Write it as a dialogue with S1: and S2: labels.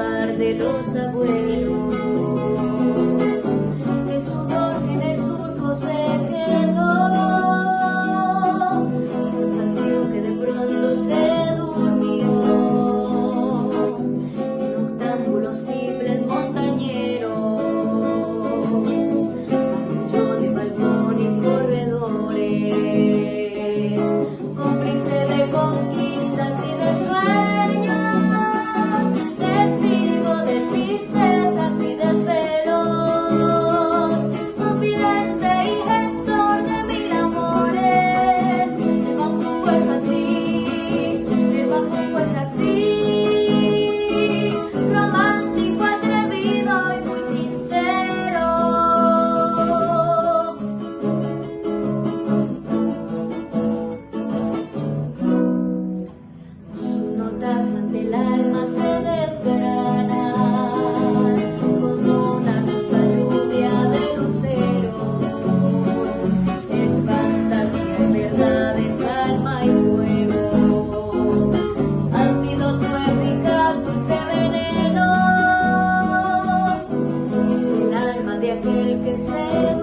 S1: par de los abuelos. que se